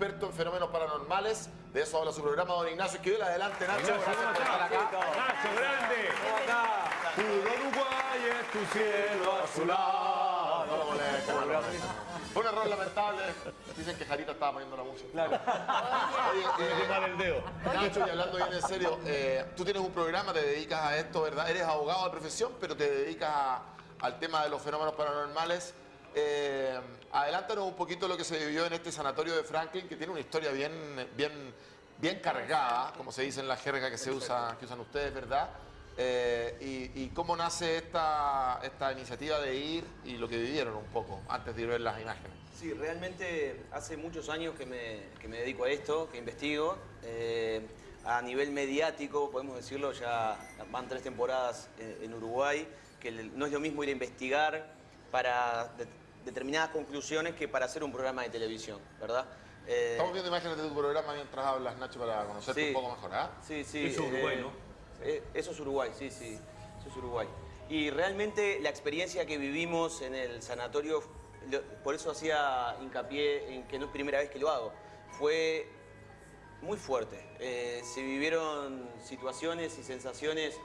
experto en fenómenos paranormales. De eso habla su programa, don Ignacio Esquivel. Adelante, Nacho. Ignacio, Gracias ¿cómo por estar estás? acá. Nacho, grande. Puro Uruguay es tu cielo azulado. No lo moleste, no lo moleste. Fue un error lamentable. Dicen que Jarita estaba poniendo la música. Claro. Oye, eh, mal el dedo. Nacho, y hablando bien en serio, eh, tú tienes un programa, te dedicas a esto, ¿verdad? Eres abogado de profesión, pero te dedicas a- al tema de los fenómenos paranormales. Eh, adelántanos un poquito lo que se vivió en este sanatorio de Franklin, que tiene una historia bien, bien, bien cargada, como se dice en la jerga que se usa, que usan ustedes, ¿verdad? Eh, y, cómo nace esta, esta iniciativa de ir y lo que vivieron un poco antes de ir ver las imágenes. Sí, realmente hace muchos años que me, que me dedico a esto, que investigo. Eh, a nivel mediático, podemos decirlo, ya van tres temporadas en, en Uruguay, que no es lo mismo ir a investigar para determinadas conclusiones que para hacer un programa de televisión, ¿verdad? Eh, Estamos viendo imágenes de tu programa mientras hablas, Nacho, para conocerte Sí. un poco mejor, ¿ah? Sí, sí. Eso es Uruguay, ¿no? eh, eso es Uruguay, sí, sí. Eso es Uruguay. Y realmente la experiencia que vivimos en el sanatorio, lo- por eso hacía hincapié en que no es primera vez que lo hago, fue muy fuerte. Eh, se vivieron situaciones y sensaciones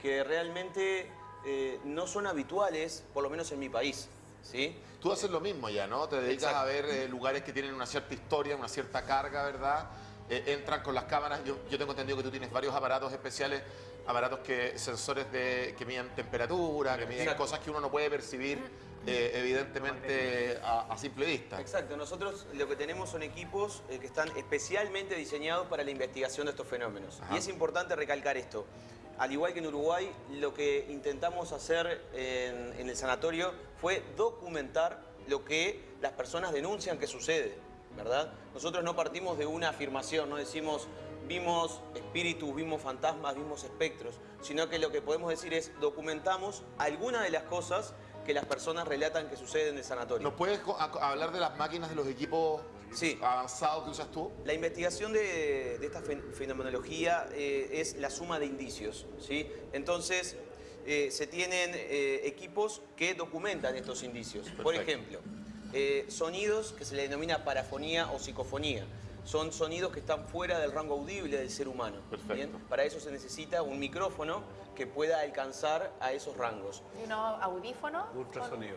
que realmente eh, no son habituales, por lo menos en mi país. ¿Sí? Tú haces lo mismo ya, ¿no? Te dedicas Exacto. a ver eh, lugares que tienen una cierta historia, una cierta carga, ¿verdad? Eh, entran con las cámaras. Yo, yo tengo entendido que tú tienes varios aparatos especiales, aparatos que sensores de, que miden temperatura, que miden Exacto. cosas que uno no puede percibir, eh, evidentemente, a, a simple vista. Exacto, nosotros lo que tenemos son equipos eh, que están especialmente diseñados para la investigación de estos fenómenos. Ajá. Y es importante recalcar esto. Al igual que en Uruguay, lo que intentamos hacer en, el sanatorio fue documentar lo que las personas denuncian que sucede, ¿verdad? Nosotros no partimos de una afirmación, no decimos vimos espíritus, vimos fantasmas, vimos espectros, sino que lo que podemos decir es documentamos algunas de las cosas que las personas relatan que suceden en el sanatorio. ¿Nos puedes hablar de las máquinas, de los equipos Sí. avanzados que usas tú? La investigación de, de esta fen- fenomenología eh, es la suma de indicios, ¿sí? Entonces, eh, se tienen eh, equipos que documentan estos indicios. Por ejemplo, sonidos que se le denomina parafonía o psicofonía. Son sonidos que están fuera del rango audible del ser humano. Perfecto. Para eso se necesita un micrófono que pueda alcanzar a esos rangos. ¿Y uno audífono? Ultrasonido.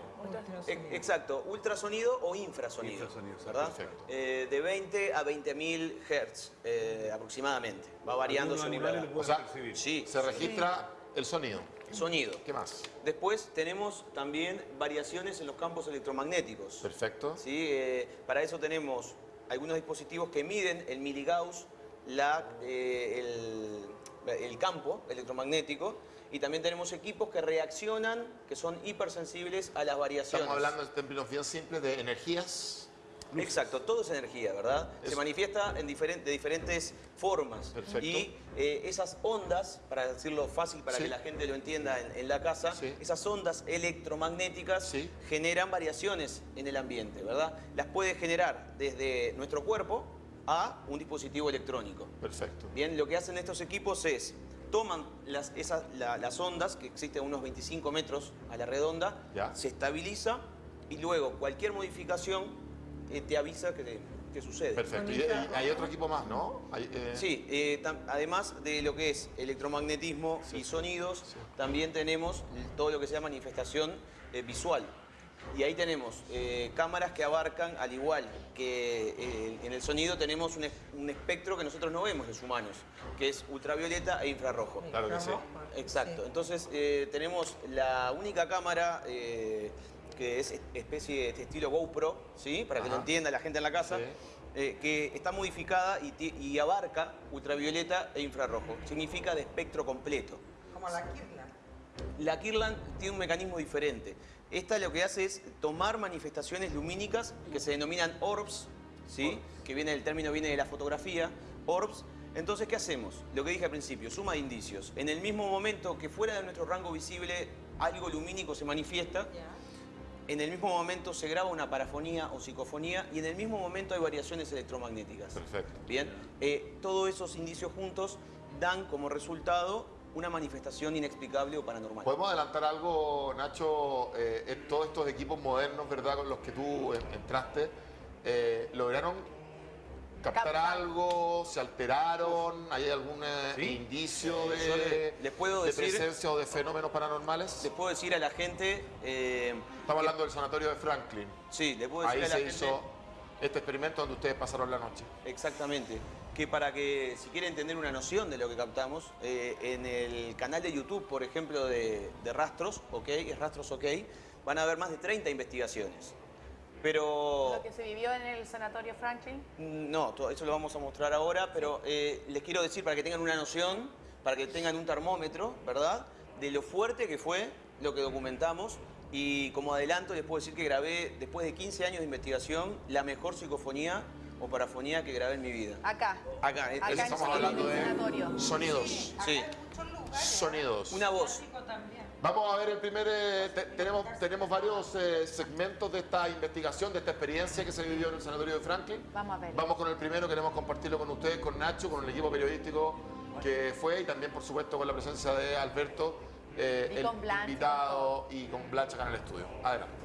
E- Exacto, ultrasonido o infrasonido. Infrasonido, ¿verdad? perfecto. Eh, de 20 a 20.000 Hz eh, aproximadamente. Va variando según la O sea. Sí, Se registra el sonido. sonido. ¿Qué más? Después tenemos también variaciones en los campos electromagnéticos. Perfecto. ¿sí? Eh, para eso tenemos algunos dispositivos que miden el miligauss, la, eh, el, campo electromagnético, y también tenemos equipos que reaccionan, que son hipersensibles a las variaciones. Estamos hablando en términos bien simples de energías. Exacto, todo es energía, ¿verdad? Se manifiesta en de diferentes formas. Perfecto. Y eh, esas ondas, para decirlo fácil, para Sí. que la gente lo entienda en, en la casa, Sí. esas ondas electromagnéticas Sí. generan variaciones en el ambiente, ¿verdad? Las puede generar desde nuestro cuerpo a un dispositivo electrónico. Perfecto. Bien, lo que hacen estos equipos es toman las, esas, la- las ondas, que existen unos 25 metros a la redonda, Ya. se estabiliza y luego cualquier modificación eh, te avisa que, que sucede. Perfecto. Y, y hay otro equipo más, ¿no? Hay, eh, Sí, eh, además de lo que es electromagnetismo y sonidos, también tenemos todo lo que sea manifestación eh, visual. Y ahí tenemos eh, cámaras que abarcan, al igual que eh, en el sonido, tenemos un, es- un espectro que nosotros no vemos los humanos, que es ultravioleta e infrarrojo. Claro que sí. Exacto. Entonces eh, tenemos la única cámara eh, que es especie de estilo GoPro, ¿sí? Para que lo entienda la gente en la casa, Sí. eh, que está modificada y abarca ultravioleta e infrarrojo. Significa de espectro completo. Como la Kirlan. La Kirlan tiene un mecanismo diferente. Esta lo que hace es tomar manifestaciones lumínicas que se denominan orbs, ¿sí? que viene el término viene de la fotografía, orbs. Entonces, ¿qué hacemos? Lo que dije al principio, suma de indicios. En el mismo momento que fuera de nuestro rango visible algo lumínico se manifiesta, en el mismo momento se graba una parafonía o psicofonía y en el mismo momento hay variaciones electromagnéticas. Perfecto. Bien, eh, todos esos indicios juntos dan como resultado una manifestación inexplicable o paranormal. ¿Podemos adelantar algo, Nacho? Eh, en todos estos equipos modernos, ¿verdad? Con los que tú en- entraste, eh, lograron captar algo? ¿Se alteraron? ¿Hay algún eh, Sí. indicio Yo de, le- les puedo de decir- presencia o de fenómenos paranormales? Les puedo decir a la gente... eh, Estamos hablando del sanatorio de Franklin. sí, les puedo decir Ahí a la se gente... hizo este experimento donde ustedes pasaron la noche. Exactamente. Que para que, si quieren tener una noción de lo que captamos, eh, en el canal de YouTube, por ejemplo, de, de Rastros, ¿ok? Es Rastros OK, van a ver más de 30 investigaciones. Pero... Lo que se vivió en el Sanatorio Franklin. No, todo eso lo vamos a mostrar ahora, pero eh, les quiero decir para que tengan una noción, para que tengan un termómetro, ¿verdad? De lo fuerte que fue lo que documentamos. Y como adelanto, les puedo decir que grabé, después de 15 años de investigación, la mejor psicofonía o parafonía que grabé en mi vida. Acá. Acá, Acá eso en estamos hablando de sanatorio. sonidos. Sí, Sonidos. una voz. Vamos a ver el primer... eh, te- tenemos, tenemos varios eh, segmentos de esta investigación, de esta experiencia que se vivió en el sanatorio de Franklin. Vamos a ver. Vamos con el primero, queremos compartirlo con ustedes, con Nacho, con el equipo periodístico que fue y también, por supuesto, con la presencia de Alberto, eh, el Blanche, invitado y con Blanche acá en el estudio. Adelante.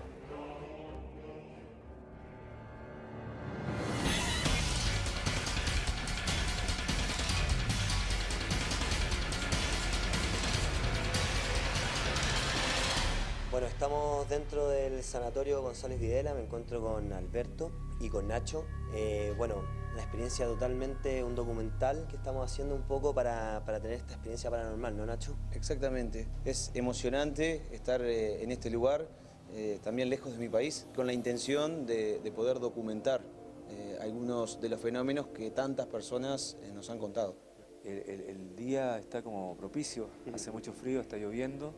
Bueno, estamos dentro del sanatorio González Videla, me encuentro con Alberto y con Nacho. Eh, bueno, una experiencia totalmente, un documental que estamos haciendo un poco para, para tener esta experiencia paranormal, ¿no Nacho? Exactamente. Es emocionante estar eh, en este lugar, eh, también lejos de mi país, con la intención de, de poder documentar eh, algunos de los fenómenos que tantas personas eh, nos han contado. El, el- el día está como propicio, hace mucho frío, está lloviendo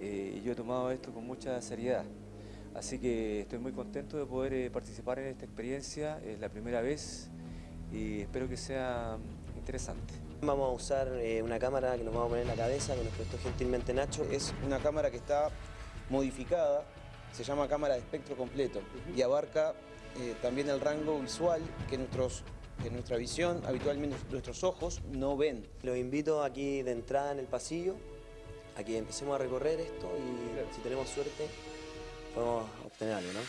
eh, y yo he tomado esto con mucha seriedad. Así que estoy muy contento de poder eh, participar en esta experiencia, es la primera vez y espero que sea mm, interesante. Vamos a usar eh, una cámara que nos vamos a poner en la cabeza, que nos prestó gentilmente Nacho. Es una cámara que está modificada, se llama cámara de espectro completo y abarca eh, también el rango visual que, nuestros, que nuestra visión, habitualmente nuestros ojos, no ven. Los invito aquí de entrada en el pasillo a que empecemos a recorrer esto y si tenemos suerte podemos obtener algo, ¿no?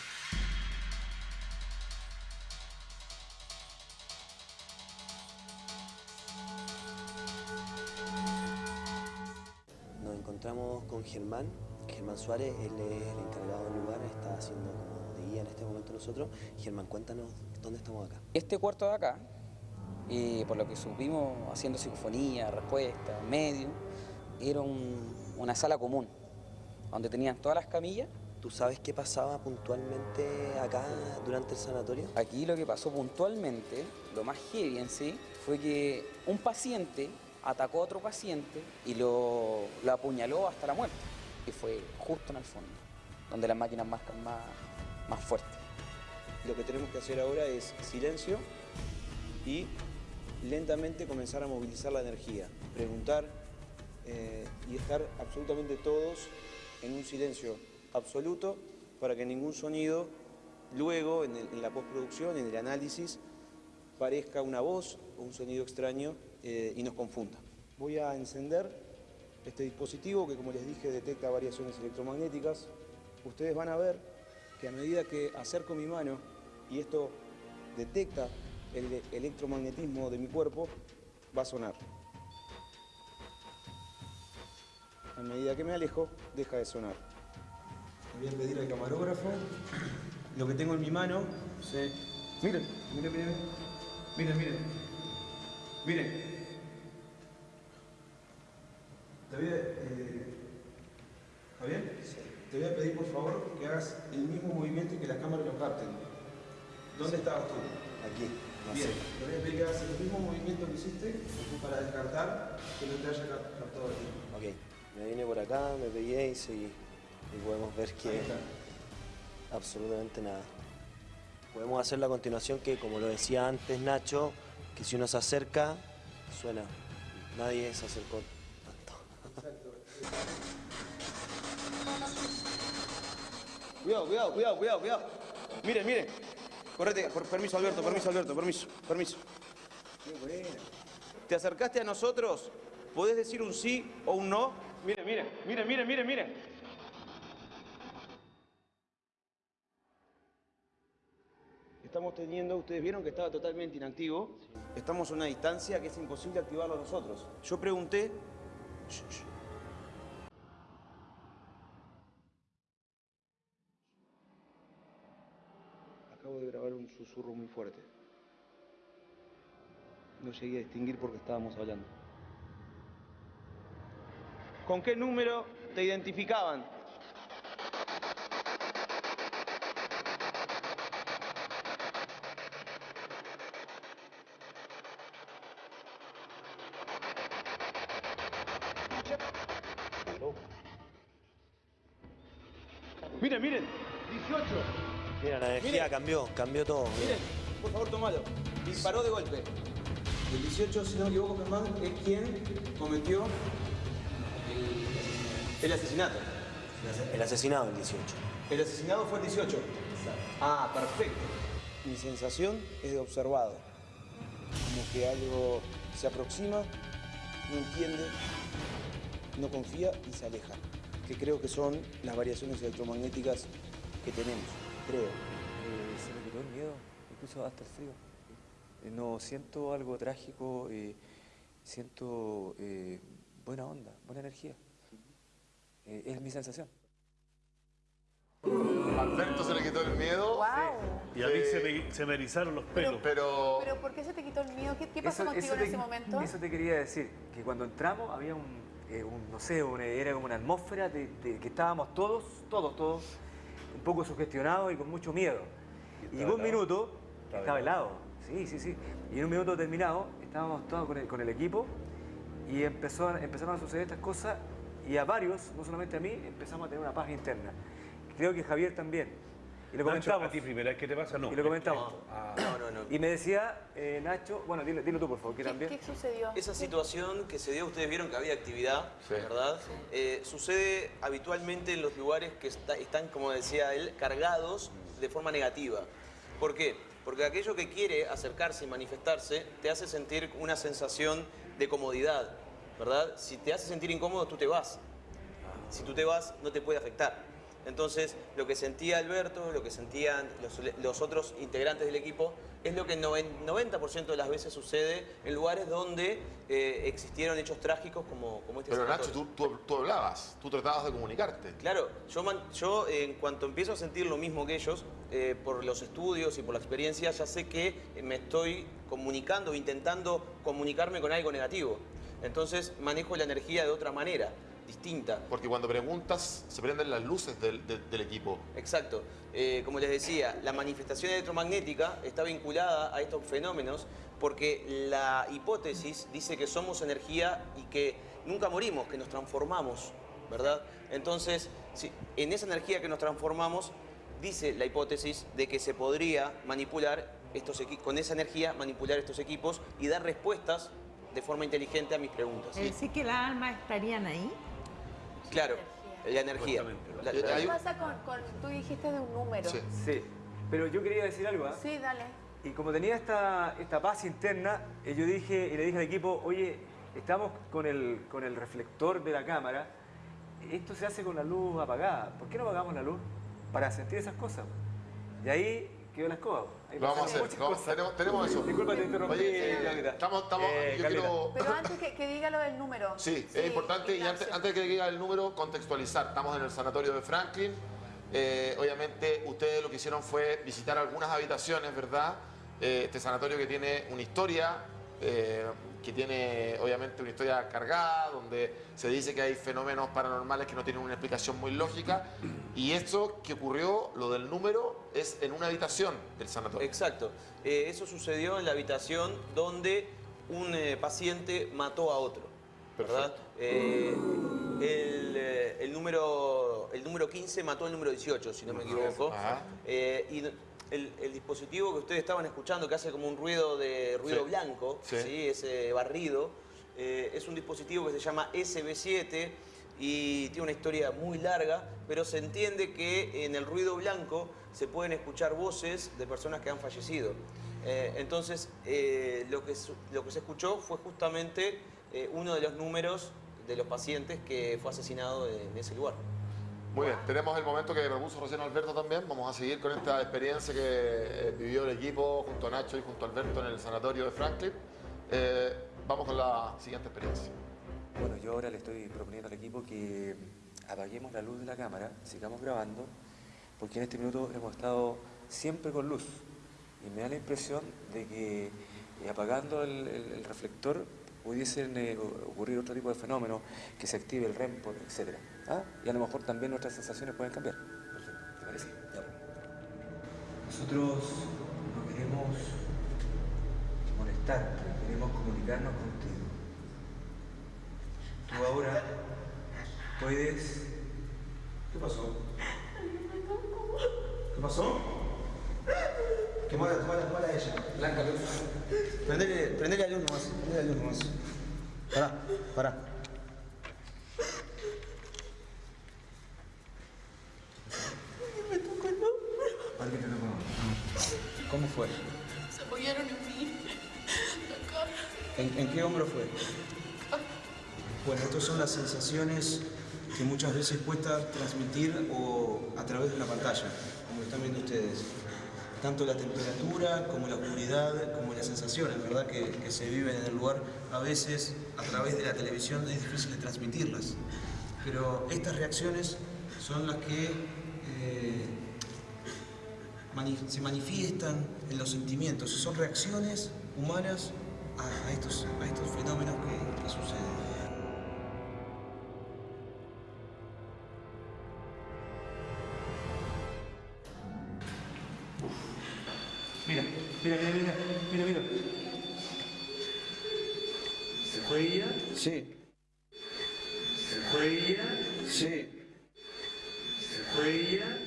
Nos encontramos con Germán, Germán Suárez, él es el encargado del lugar, está haciendo como de guía en este momento nosotros. Germán, cuéntanos dónde estamos acá. Este cuarto de acá, eh, por lo que supimos haciendo psicofonía, respuesta, medio, era un- una sala común, donde tenían todas las camillas. ¿Tú sabes qué pasaba puntualmente acá durante el sanatorio? Aquí lo que pasó puntualmente, lo más heavy en sí, fue que un paciente atacó a otro paciente y lo, lo apuñaló hasta la muerte. Y fue justo en el fondo, donde las máquinas marcan más, más fuerte. Lo que tenemos que hacer ahora es silencio y lentamente comenzar a movilizar la energía, preguntar eh, y estar absolutamente todos en un silencio absoluto para que ningún sonido luego en, la postproducción, en el análisis, parezca una voz o un sonido extraño eh, y nos confunda. Voy a encender este dispositivo que como les dije detecta variaciones electromagnéticas. Ustedes van a ver que a medida que acerco mi mano y esto detecta el electromagnetismo de mi cuerpo, va a sonar. A medida que me alejo, deja de sonar. Voy a pedir al camarógrafo lo que tengo en mi mano. se- Miren, miren, miren. Miren, miren. Miren. Te voy a, eh, Javier, te voy a pedir por favor que hagas el mismo movimiento y que las cámaras lo capten. ¿Dónde estabas tú? Aquí. Bien, te voy a pedir que hagas el mismo movimiento que hiciste para descartar que no te haya cap- captado aquí. Me vine por acá, me pegué y seguí. Y podemos ver que absolutamente nada. Podemos hacerlo a continuación que, como lo decía antes Nacho, que si uno se acerca, suena. Nadie se acercó tanto. Cuidado, cuidado, cuidado, cuidado, cuidado. Miren, miren. Correte, por- permiso Alberto, permiso Alberto, permiso, permiso. ¿Te acercaste a nosotros? ¿Podés decir un sí o un no? Miren, miren, miren, miren, miren. estamos teniendo, ustedes vieron que estaba totalmente inactivo. Estamos a una distancia que es imposible activarlo nosotros. Yo pregunté... Acabo de grabar un susurro muy fuerte. No llegué a distinguir porque estábamos hablando. ¿Con qué número te identificaban? Miren, miren, 18. Mira, la energía cambió, cambió todo. Miren, por favor, tomalo. Disparó de golpe. El 18, si no me equivoco, Germán, es quien cometió el, asesinato. El asesinado, el 18. El asesinado fue el 18. Ah, perfecto. Mi sensación es de observado. Como que algo se aproxima, no entiende, no confía y se aleja. Que creo que son las variaciones electromagnéticas que tenemos. Creo. Eh, se me quitó el miedo, incluso hasta el frío. Eh, no siento algo trágico, eh, siento eh, buena onda, buena energía. Eh, es mi sensación. Alberto se le quitó el miedo. ¡Wow! Y a mí se me, se me erizaron los pelos. Pero ¿Pero por qué se te quitó el miedo? ¿Qué, qué pasó contigo en te, ese momento? Eso te quería decir, que cuando entramos había un, eh, un, no sé, un- era como una atmósfera de, de que estábamos todos, todos, todos, un poco sugestionados y con mucho miedo. Y llegó un minuto, estaba helado, sí, sí, sí, y en un minuto terminado estábamos todos con el, con el equipo y empezó, empezaron a suceder estas cosas y a varios, no solamente a mí, empezamos a tener una paz interna. Creo que Javier también. Y lo Nacho, comentamos. ¿A ti primera vez que te pasa? No. Y lo comentamos. No, no, no. Y me decía, eh, Nacho, bueno, dilo, dilo tú por favor, que ¿Qué, también. qué sucedió? Esa situación que se dio, ustedes vieron que había actividad, Sí. ¿verdad? Eh, sucede habitualmente en los lugares que está- están, como decía él, cargados de forma negativa. ¿Por qué? Porque aquello que quiere acercarse y manifestarse te hace sentir una sensación de comodidad, ¿verdad? Si te hace sentir incómodo, tú te vas. Si tú te vas, no te puede afectar. Entonces, lo que sentía Alberto, lo que sentían los, los otros integrantes del equipo, es lo que el noven- 90% de las veces sucede en lugares donde eh, existieron hechos trágicos como, como este Pero Nacho, tú, tú, tú hablabas, tú tratabas de comunicarte. Claro, yo, man- yo eh, en cuanto empiezo a sentir lo mismo que ellos, eh, por los estudios y por la experiencia, ya sé que me estoy comunicando, intentando comunicarme con algo negativo. Entonces manejo la energía de otra manera, distinta. Porque cuando preguntas, se prenden las luces del, del- del equipo. Exacto. Eh, como les decía, la manifestación electromagnética está vinculada a estos fenómenos porque la hipótesis dice que somos energía y que nunca morimos, que nos transformamos, ¿verdad? Entonces, si- en esa energía que nos transformamos, dice la hipótesis de que se podría manipular estos con esa energía manipular estos equipos y dar respuestas de forma inteligente a mis preguntas. Es decir, que las almas estarían ahí. Claro, la energía. La- Eh, la- ¿Qué pasa con, con- Tú dijiste de un número. Sí. Sí, pero yo quería decir algo, ¿ah? Sí, dale. Y como tenía esta, esta paz interna, eh, yo dije y le dije al equipo, oye, estamos con el, con el reflector de la cámara, esto se hace con la luz apagada, ¿por qué no apagamos la luz? Para sentir esas cosas. Y ahí quedó la escoba. Ahí Lo vamos a hacer, vamos- tenemos, tenemos eso. Disculpa, te interrumpí, Oye, eh, Carlita. estamos, estamos, Eh, yo Carlita. quiero... Pero antes que, que diga lo del número. Sí, es importante y antes, antes de que diga el número, contextualizar. Estamos en el sanatorio de Franklin. Eh, obviamente ustedes lo que hicieron fue visitar algunas habitaciones, ¿verdad? Eh, este sanatorio que tiene una historia, eh, que tiene obviamente una historia cargada, donde se dice que hay fenómenos paranormales que no tienen una explicación muy lógica. Y esto que ocurrió, lo del número, es en una habitación del sanatorio. Exacto. Eh, eso sucedió en la habitación donde un eh, paciente mató a otro. ¿Verdad? Eh, el, el número, el número 15 mató al número 18, si no me equivoco. Y el, el dispositivo que ustedes estaban escuchando, que hace como un ruido de ruido Sí. blanco, Sí. ¿sí? ese barrido, eh, es un dispositivo que se llama SB7 y tiene una historia muy larga, pero se entiende que en el ruido blanco se pueden escuchar voces de personas que han fallecido. Eh, entonces, eh, lo, que, lo que se escuchó fue justamente uno de los números de los pacientes que fue asesinado en ese lugar. Muy bien, tenemos el momento que propuso recién Alberto también. Vamos a seguir con esta experiencia que eh, vivió el equipo junto a Nacho y junto a Alberto en el sanatorio de Franklin. Eh, vamos con la siguiente experiencia. Bueno, yo ahora le estoy proponiendo al equipo que apaguemos la luz de la cámara, sigamos grabando, porque en este minuto hemos estado siempre con luz. Y me da la impresión de que eh, apagando el, el- el reflector pudiesen eh, ocurrir otro tipo de fenómenos, que se active el REM, etc. ¿Ah? Y a lo mejor también nuestras sensaciones pueden cambiar. ¿Te parece? Nosotros no queremos molestarte, queremos comunicarnos contigo. Tú ahora puedes... ¿Qué pasó? ¿Qué pasó? Quemala, quemala, quemala a ella. Blanca luz. Prendele, prendele la luz nomás, prendele la luz nomás. Pará, pará. ¿En, qué hombro fue? Bueno, estas son las sensaciones que muchas veces cuesta transmitir o a través de una pantalla, como están viendo ustedes. Tanto la temperatura como la oscuridad, como las sensaciones, ¿verdad? Que, se viven en el lugar, a veces a través de la televisión es difícil de transmitirlas. Pero estas reacciones son las que eh, se manifiestan en los sentimientos, son reacciones humanas a, estos, a estos fenómenos que, que suceden. Mira, mira, mira, mira, mira, mira. ¿Se fue ella? Sí, ¿Se fue ella? sí. ¿Se fue ella?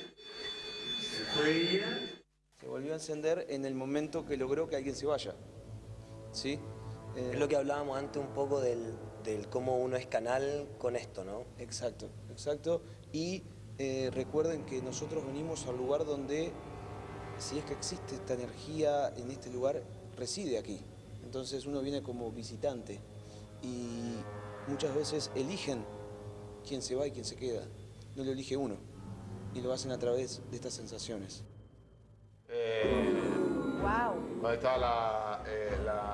¿Se fue ella? Se volvió a encender en el momento que logró que alguien se vaya. ¿Sí? Eh, Es lo que hablábamos antes un poco del, del cómo uno es canal con esto, ¿no? Exacto, exacto. Y eh, recuerden que nosotros venimos al lugar donde, si es que existe esta energía en este lugar, reside aquí. Entonces uno viene como visitante y muchas veces eligen quién se va y quién se queda. No lo elige uno y lo hacen a través de estas sensaciones. Wow. Ahí está la, eh, la-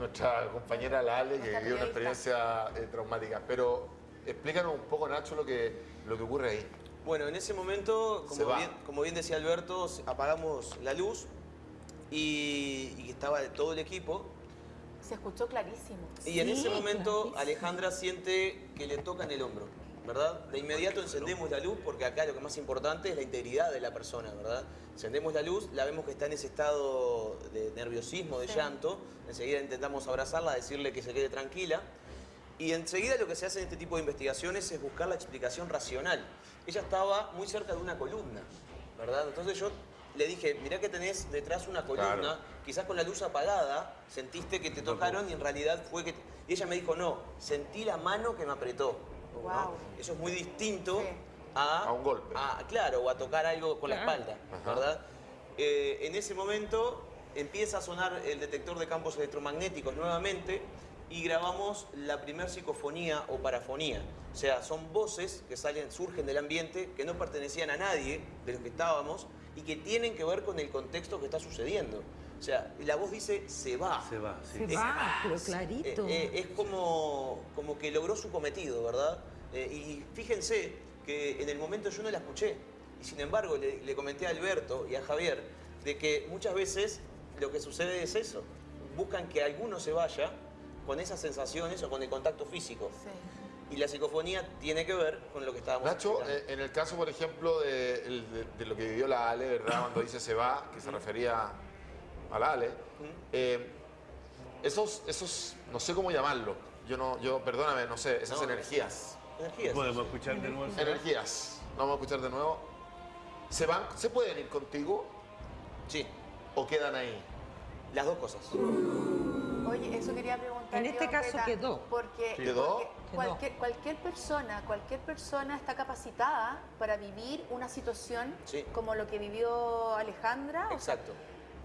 nuestra compañera la Ale, que vivió una experiencia eh, traumática. Pero explícanos un poco, Nacho, lo que, lo que ocurre ahí. Bueno, en ese momento, como bien, como bien decía Alberto, apagamos la luz y, y estaba todo el equipo. Se escuchó clarísimo. Y en ese momento clarísimo. Alejandra siente que le toca en el hombro, ¿verdad? De inmediato encendemos la luz porque acá lo que más importante es la integridad de la persona, ¿verdad? Encendemos la luz, la vemos que está en ese estado de nerviosismo, de Sí. llanto. Enseguida intentamos abrazarla, decirle que se quede tranquila. Y enseguida lo que se hace en este tipo de investigaciones es buscar la explicación racional. Ella estaba muy cerca de una columna, ¿verdad? Entonces yo le dije, mirá que tenés detrás una columna, Claro. quizás con la luz apagada sentiste que te tocaron y en realidad fue que... te- Y ella me dijo, no, sentí la mano que me apretó. ¿No? Wow. Eso es muy distinto Sí. a... A un golpe. a- claro, o a tocar algo con la espalda, Ajá. ¿verdad? Eh, en ese momento empieza a sonar el detector de campos electromagnéticos nuevamente y grabamos la primer psicofonía o parafonía. O sea, son voces que salen, surgen del ambiente, que no pertenecían a nadie de los que estábamos y que tienen que ver con el contexto que está sucediendo. O sea, la voz dice, se va. Se va, sí. Se va, pero clarito. Eh, eh, es como, como que logró su cometido, ¿verdad? Eh, y fíjense que en el momento yo no la escuché. Y sin embargo le, le comenté a Alberto y a Javier de que muchas veces lo que sucede es eso. Buscan que alguno se vaya con esas sensaciones o con el contacto físico. Sí. Y la psicofonía tiene que ver con lo que estábamos Nacho, eh, en el caso, por ejemplo, de- de lo que vivió la Ale, ¿verdad? Cuando dice se va, que se refería a la Ale, eh, esos, esos, no sé cómo llamarlo, yo no, yo, perdóname, no sé, esas No, energías, Energías. Podemos escuchar de nuevo. energías, no vamos a escuchar de nuevo, ¿se van, se pueden ir contigo Sí, o quedan ahí? las dos cosas. Oye, eso quería preguntar. En este yo, caso quedó. Porque, ¿Quedó? porque. Cualquier, cualquier persona, cualquier persona está capacitada para vivir una situación Sí. como lo que vivió Alejandra. o sea, Exacto.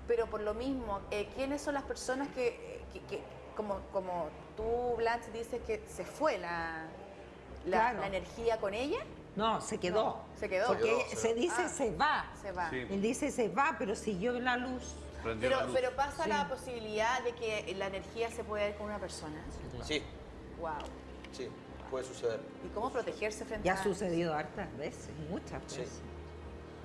Pero por lo mismo, eh, ¿quiénes son las personas que, que- que- como, como tú, Blanche, dices que se fue la, la, Claro. la energía con ella? No, se quedó. Se quedó. Porque Se quedó, se se quedó. dice Ah. se va. Se va. Sí. Él dice se va, pero siguió la luz. Pero, la luz. pero pasa Sí. la posibilidad de que la energía se pueda ir con una persona. Sí, Wow. sí, puede suceder. ¿Y cómo protegerse frente Y a ha sucedido hartas veces, muchas Sí,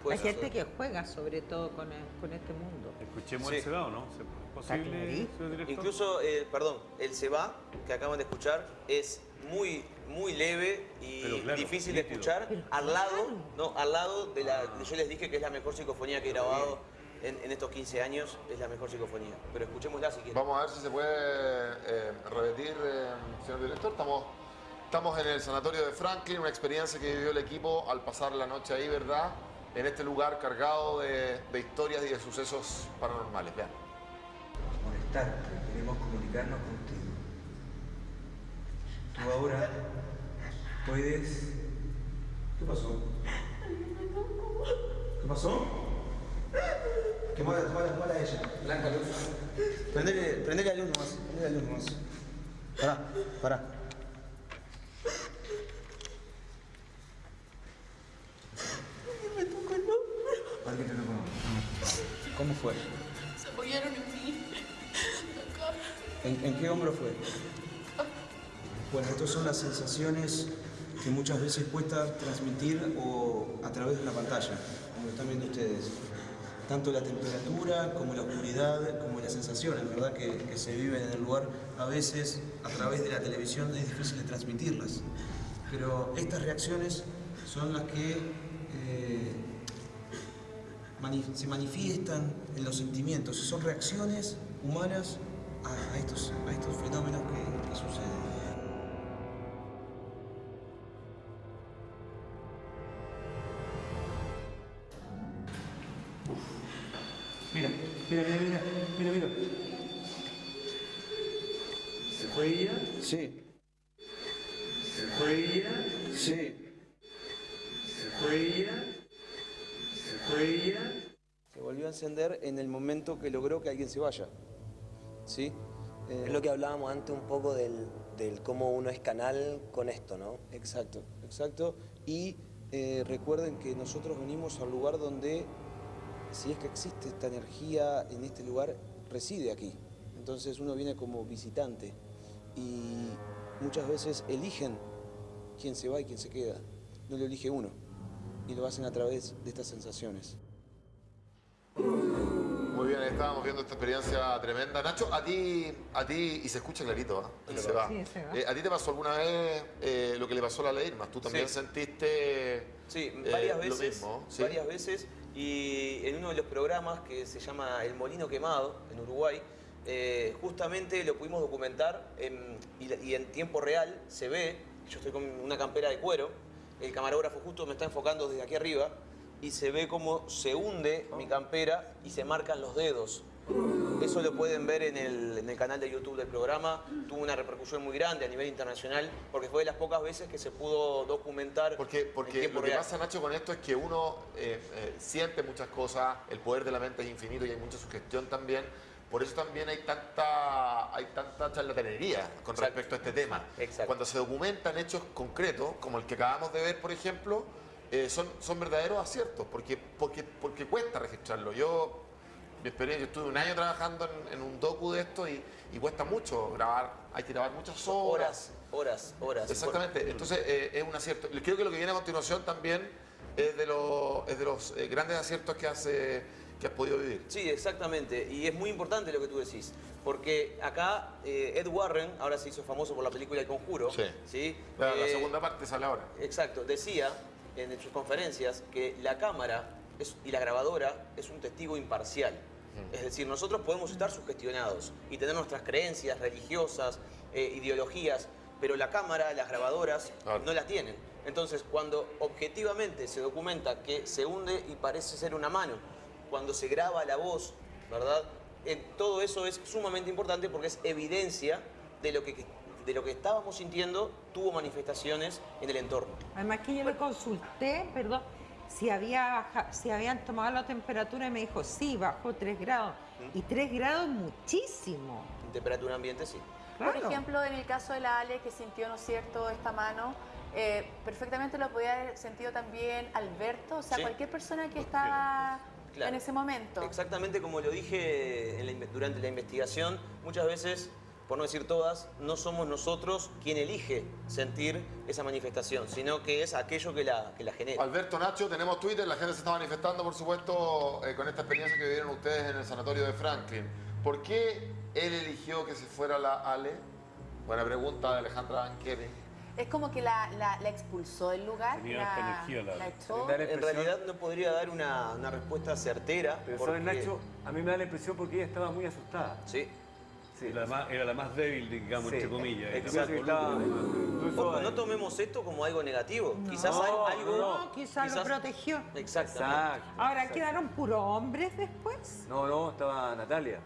puede Hay gente que juega sobre todo con, el- con este mundo. Escuchemos Sí. el Seba, ¿o no? ¿Es posible? Incluso, eh, perdón, el se va que acaban de escuchar es muy muy leve y claro, difícil de escuchar Pero al lado, claro. no, al lado de la yo les dije que es la mejor psicofonía que he grabado en, en estos 15 años, es la mejor psicofonía. Pero escuchémosla si quieren. Vamos a ver si se puede eh, repetir, eh, señor director. Estamos, estamos en el sanatorio de Franklin, una experiencia que vivió el equipo al pasar la noche ahí, ¿verdad? En este lugar cargado de, historias y de sucesos paranormales. Vean. molestarte, queremos comunicarnos contigo. Tú ahora puedes... ¿Qué pasó? ¿Qué pasó? Quemala, quemala, quemala a ella. Blanca luz. Prendele, prendele la luz nomás. Prendele la. Pará, pará. Alguien te tocó. ¿Cómo fue? Se apoyaron en mí. Acá. ¿En, en qué hombro fue? Bueno, estas son las sensaciones que muchas veces cuesta transmitir o a través de una pantalla, como lo están viendo ustedes. Tanto la temperatura como la oscuridad, como las sensaciones, ¿verdad? Que, que se viven en el lugar, a veces a través de la televisión es difícil de transmitirlas. Pero estas reacciones son las que eh, se manifiestan en los sentimientos, son reacciones humanas a, a estos, a estos fenómenos que, que suceden. Mira, mira, mira, mira, mira, mira. ¿Se fue ella? Sí, ¿Se fue ella? sí. ¿Se fue ella? ¿Se volvió a encender en el momento que logró que alguien se vaya. ¿Sí? Eh, Es lo que hablábamos antes un poco del, del cómo uno es canal con esto, ¿no? Exacto, exacto. Y eh, recuerden que nosotros venimos al lugar donde, si es que existe esta energía en este lugar, reside aquí. Entonces uno viene como visitante y muchas veces eligen quién se va y quién se queda. No lo elige uno y lo hacen a través de estas sensaciones. Muy bien, estábamos viendo esta experiencia tremenda. Nacho, a ti, a ti y se escucha clarito, ¿ah? El se va. Sí, se va. Eh, ¿A ti te pasó alguna vez eh, lo que le pasó a la ley Irma? ¿Tú también Sí. sentiste Sí, eh, varias lo veces. mismo? ¿Sí? Varias veces. Y en uno de los programas que se llama El Molino Quemado, en Uruguay, eh, justamente lo pudimos documentar en- y, y en tiempo real se ve, yo estoy con una campera de cuero, el camarógrafo justo me está enfocando desde aquí arriba y se ve cómo se hunde mi campera y se marcan los dedos. Eso lo pueden ver en el, en el canal de YouTube del programa. Tuvo una repercusión muy grande a nivel internacional porque fue de las pocas veces que se pudo documentar Porque, porque lo que real. pasa, Nacho, con esto es que uno eh, eh, siente muchas cosas, el poder de la mente es infinito y hay mucha sugestión también. Por eso también hay tanta, hay tanta charlatanería con Exacto. respecto a este tema. Exacto. Cuando se documentan hechos concretos, como el que acabamos de ver, por ejemplo, eh, son, son verdaderos aciertos, porque, porque, porque cuesta registrarlo. Yo, mi experiencia, yo estuve un año trabajando en, en un docu de esto y, y cuesta mucho grabar, hay que grabar muchas horas. Horas, horas, horas. Exactamente, entonces eh, es un acierto. Creo que lo que viene a continuación también es de los, es de los eh, grandes aciertos que, hace, que has podido vivir. Sí, exactamente. Y es muy importante lo que tú decís. Porque acá eh, Ed Warren, ahora se hizo famoso por la película El Conjuro. Sí. ¿sí? La, la Eh, segunda parte sale ahora. Exacto, decía en sus conferencias que la cámara es- y la grabadora es un testigo imparcial. Es decir, nosotros podemos estar sugestionados y tener nuestras creencias religiosas, eh, ideologías, pero la cámara, las grabadoras, Claro. no las tienen. Entonces, cuando objetivamente se documenta que se hunde y parece ser una mano, cuando se graba la voz, ¿verdad? Eh, todo eso es sumamente importante porque es evidencia de lo que, de lo que estábamos sintiendo tuvo manifestaciones en el entorno. Además que yo le consulté, perdón, si, había baja- si habían tomado la temperatura y me dijo, sí, bajó 3 grados. Y 3 grados es muchísimo. En temperatura ambiente, sí. Por ejemplo, en el caso de la Ale que sintió, ¿no es cierto?, esta mano, eh, perfectamente lo podía haber sentido también Alberto, o sea, Sí. cualquier persona que estaba Claro. en ese momento. Exactamente como lo dije en la inve- durante la investigación, muchas veces, por no decir todas, no somos nosotros quien elige sentir esa manifestación, sino que es aquello que la, que la genera. Alberto Nacho, tenemos Twitter, la gente se está manifestando, por supuesto, eh, con esta experiencia que vivieron ustedes en el sanatorio de Franklin. ¿Por qué él eligió que se fuera la Ale? Buena pregunta de Alejandra Banqueri. Es como que la, la- la expulsó del lugar, Tenía la, energía, la- la echó. Da la En realidad no podría dar una, una respuesta certera. Pero porque- sabes, Nacho, a mí me da la impresión porque ella estaba muy asustada. Sí. Sí. La más- era la más débil, digamos, Sí. entre comillas. Era incluso Ojo, no tomemos esto como algo negativo. Quizás No, algo... No, quizás lo protegió. Exactamente. Exacto. Ahora, exacto. ¿quedaron puros hombres después? No, no, estaba Natalia.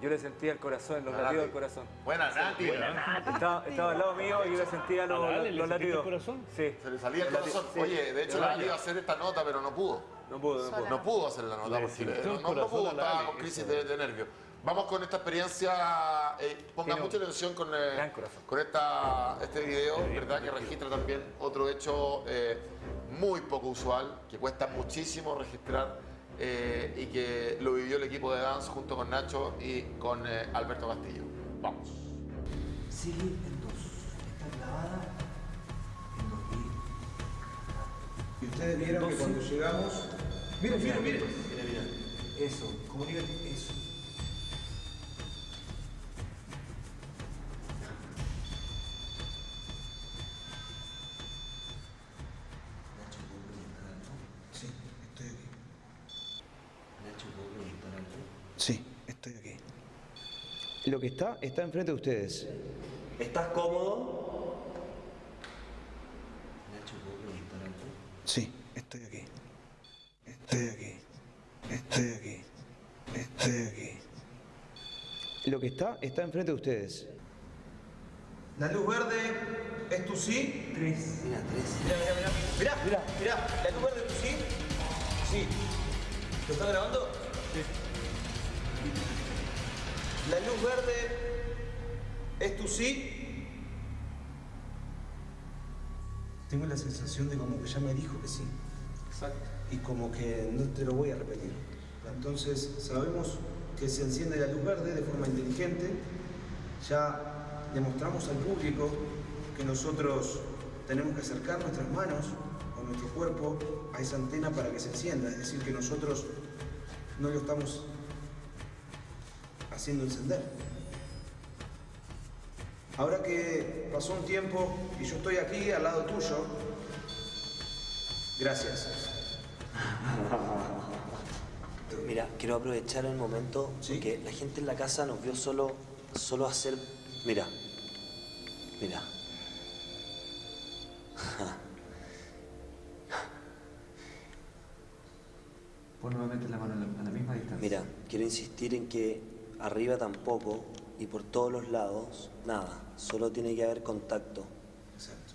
Yo le sentía el corazón, los latidos del corazón. Buena, Nati. Estaba, estaba al lado mío y yo le sentía los, ¿A la los, le los sentiste el latidos. corazón? Sí. Se le salía el Los corazón. latidos, sí. Oye, de hecho, la iba a hacer esta nota, pero no pudo. No pudo, no pudo. No pudo hacer la nota Le porque no, no- no pudo, estaba con crisis de, de nervios. Vamos con esta experiencia, eh, pongan Tiene mucha atención con, eh, con esta, este video, ¿verdad? Que registra también otro hecho eh, muy poco usual, que cuesta muchísimo registrar eh, y que lo vivió el equipo de Dance junto con Nacho y con eh, Alberto Castillo. Vamos. Sigue en dos. Está clavada en dos. Y ustedes vieron que cuando llegamos. Miren, miren, miren. Eso, comuniquen eso. Lo que está, está enfrente de ustedes. ¿Estás cómodo? Sí, estoy aquí. Estoy aquí. Estoy aquí. Estoy aquí. Lo que está, está enfrente de ustedes. La luz verde es tu sí. Tres. Mira, tres. Mirá, mirá, mirá. Mirá, mirá. ¿La luz verde sí? Sí. ¿Lo está grabando? La luz verde es tu sí. Tengo la sensación de como que ya me dijo que sí. Exacto. Y como que no te lo voy a repetir. Entonces sabemos que se enciende la luz verde de forma inteligente. Ya demostramos al público que nosotros tenemos que acercar nuestras manos o nuestro cuerpo a esa antena para que se encienda. Es decir, que nosotros no lo estamos haciendo encender. Ahora que pasó un tiempo y yo estoy aquí al lado tuyo, gracias. Mira, quiero aprovechar el momento porque la gente en la casa nos vio solo, solo hacer. Mira, mira. Pon nuevamente la mano a la, a la misma distancia. Mira, quiero insistir en que arriba tampoco y por todos los lados, nada. Solo tiene que haber contacto. Exacto.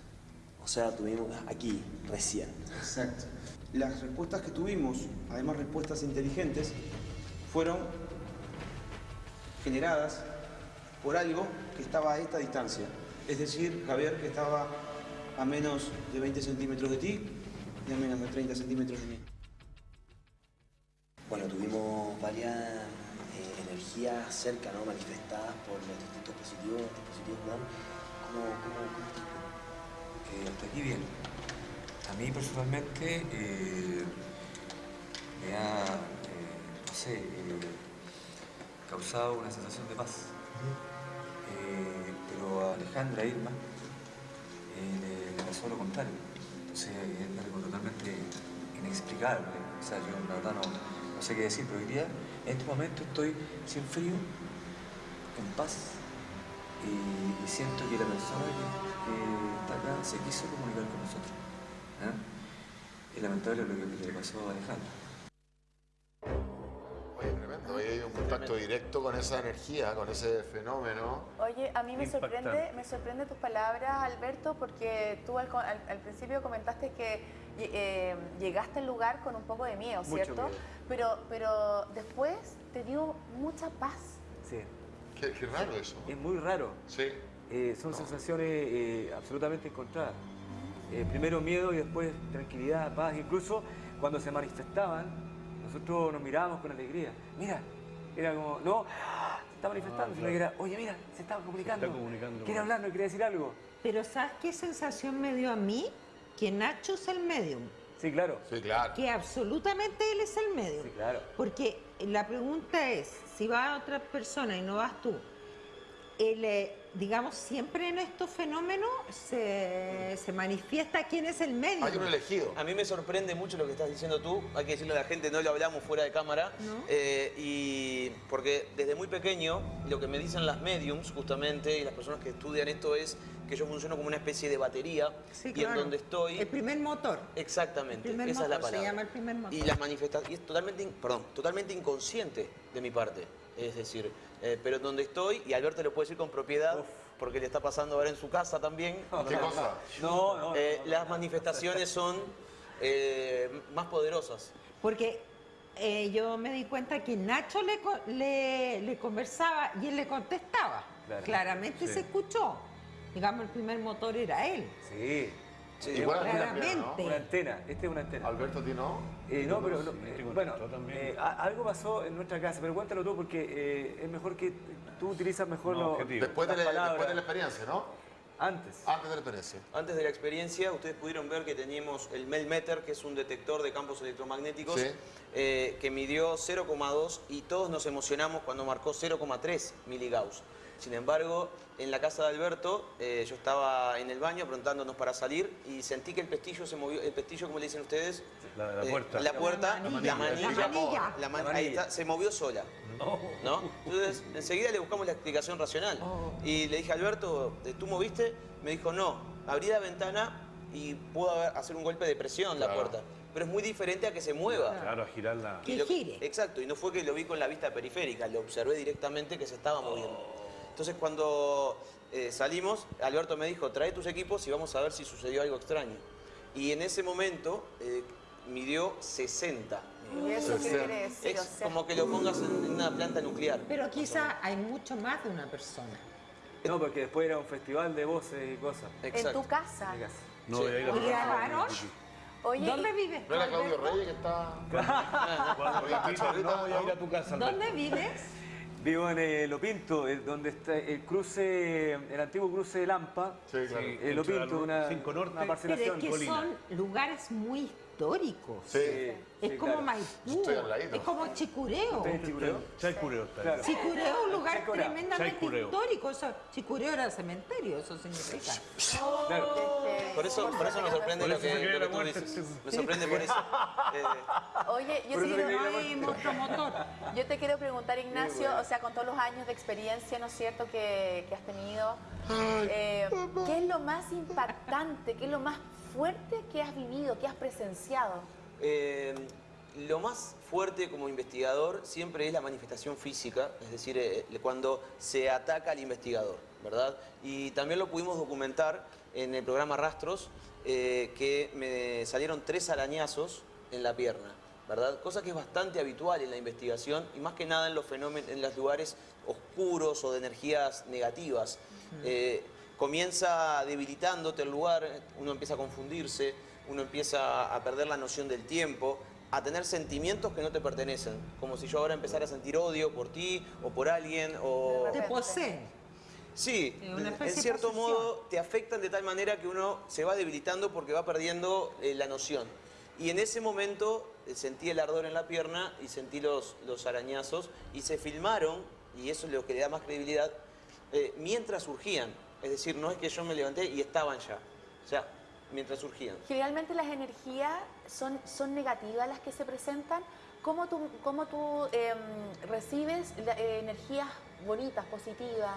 O sea, tuvimos aquí, recién. Exacto. Las respuestas que tuvimos, además respuestas inteligentes, fueron generadas por algo que estaba a esta distancia. Es decir, Javier, que estaba a menos de 20 centímetros de ti y a menos de 30 centímetros de mí. Bueno, tuvimos varias energías cerca, ¿no? Manifestadas por los distintos positivos, dispositivos MAN. ¿Cómo, cómo, cómo estás? Eh, hasta aquí bien. A mí personalmente eh, me ha, eh, no sé, eh, causado una sensación de paz. Pero a Alejandra Irma eh, le, le pasó lo contrario. Entonces es algo totalmente inexplicable. O sea, yo la verdad no, no sé qué decir, pero hoy día, en este momento estoy sin frío, en paz, y, siento que la persona que, que está acá se quiso comunicar con nosotros. ¿ah? Es lamentable lo que le pasó a Alejandra. Oye, tremendo. Hay un contacto directo con esa energía, con ese fenómeno. Oye, a mí me Impactante. sorprende, me sorprende tus palabras, Alberto, porque tú al, al- al principio comentaste que eh, llegaste al lugar con un poco de miedo, Mucho ¿cierto? miedo. Pero, pero después te dio mucha paz. Sí. Qué, qué raro eso. Es muy raro. Sí. Eh, son sensaciones eh, absolutamente encontradas. Eh, primero miedo y después tranquilidad, paz. Incluso cuando se manifestaban, nosotros nos mirábamos con alegría. Mira, era como, no, se está manifestando, Ah, sino que era, oye, mira, se estaba comunicando. comunicando. Quiere hablar, no quiere decir algo. Pero ¿sabes qué sensación me dio a mí? Que Nacho es el medium. Sí, claro. Sí, claro. Que absolutamente él es el medium. Sí, claro. Porque la pregunta es, si va otra persona y no vas tú, el, eh, digamos, siempre en estos fenómenos se, se manifiesta quién es el medium. Hay un elegido. A mí me sorprende mucho lo que estás diciendo tú, hay que decirle a la gente, no lo hablamos fuera de cámara, ¿No? eh, y porque desde muy pequeño lo que me dicen las mediums justamente y las personas que estudian esto es que yo funciono como una especie de batería Sí, y en claro. donde estoy... El primer motor. Exactamente, El primer esa es la motor, se palabra. llama el primer motor. Y las manifestaciones, y es totalmente, in- perdón, totalmente inconsciente de mi parte. Es decir, eh, pero donde estoy, y Alberto lo puede decir con propiedad, porque le está pasando ahora en su casa también. ¿Qué cosa? No, no. Eh, las manifestaciones son eh, más poderosas. Porque eh, yo me di cuenta que Nacho le, co- le, le conversaba y él le contestaba. Claro. Claramente se escuchó. Digamos, el primer motor era él. Sí. Igual una, antena. Este es una antena. Alberto, ¿a ti no? Eh, no, pero no, eh, bueno, eh, algo pasó en nuestra casa, pero cuéntalo tú porque eh, es mejor que tú utilizas mejor No, lo- objetivo. Después de, la, palabras. después de la experiencia, ¿no? Antes. Antes de la experiencia. Antes de la experiencia, ustedes pudieron ver que teníamos el Melmeter, que es un detector de campos electromagnéticos, Sí. eh, que midió 0,2 y todos nos emocionamos cuando marcó 0,3 miligauss. Sin embargo, en la casa de Alberto, eh, yo estaba en el baño preguntándonos para salir y sentí que el pestillo se movió, el pestillo, como le dicen ustedes, La, la eh, puerta. la puerta, La la manilla. La manilla. la ahí está, se movió sola. ¿no? Entonces, enseguida le buscamos la explicación racional. Oh. Y le dije, Alberto, ¿eh, ¿tú moviste? Me dijo, no, abrí la ventana y pudo hacer un golpe de presión la puerta. Pero es muy diferente a que se mueva. Claro, a girar la... Que gire. Exacto, y no fue que lo vi con la vista periférica, lo observé directamente que se estaba moviendo. Entonces cuando eh, salimos, Alberto me dijo, trae tus equipos y vamos a ver si sucedió algo extraño. Y en ese momento eh, midió 60. ¿Y eso qué quiere decir? Es O sea, como que lo pongas en una planta nuclear. Pero quizá hay mucho más de una persona. No, porque después era un festival de voces y cosas. en tu casa. En mi casa. No, Sí. voy a ir a ¿Y grabaron? Oye, ¿Dónde vives? ¿No era Claudio? Reyes que está...? Cuando la no voy a ir a tu casa. ¿Dónde vives? Vivo en eh, Lo Pinto, eh, donde está el cruce, el antiguo cruce de Lampa. Sí, claro. Sí. Eh, Lo Pinto, una, Cinco Norte. una Pero parcelación. es que Colina. son lugares muy históricos. Sí. Es sí, como claro. Maipú, Estoy al ladito. es como Chicureo. ¿Usted es Chicureo? Está. Claro. Chicureo es un lugar Chicureo. tremendamente Chicureo. histórico. Eso, Chicureo era cementerio, eso significa. Claro. este, Por eso, por eso me sorprende lo que, lo tú muerte. dices. Me sorprende por eso. Eh, Oye, yo te No hay monstruo motor. yo te quiero preguntar, Ignacio, o sea, con todos los años de experiencia, ¿no es cierto?, que, que has tenido, eh, ¿qué es lo más impactante, qué es lo más fuerte que has vivido, que has presenciado? Eh, lo más fuerte como investigador siempre es la manifestación física, es decir, eh, cuando se ataca al investigador, ¿verdad? Y también lo pudimos documentar en el programa Rastros, eh, que me salieron tres arañazos en la pierna, ¿verdad? Cosa que es bastante habitual en la investigación y más que nada en los fenómenos, en los lugares oscuros o de energías negativas. Eh, comienza debilitándote el lugar, uno empieza a confundirse, uno empieza a perder la noción del tiempo, a tener sentimientos que no te pertenecen, como si yo ahora empezara a sentir odio por ti o por alguien o... Te poseen. Sí, en cierto modo te afectan de tal manera que uno se va debilitando porque va perdiendo eh, la noción. Y en ese momento eh, sentí el ardor en la pierna y sentí los, los arañazos y se filmaron, y eso es lo que le da más credibilidad, eh, mientras surgían. Es decir, no es que yo me levanté y estaban ya. O sea, mientras surgían. Generalmente las energías son, son negativas las que se presentan. ¿Cómo tú, cómo tú em, recibes la- eh, energías bonitas, positivas?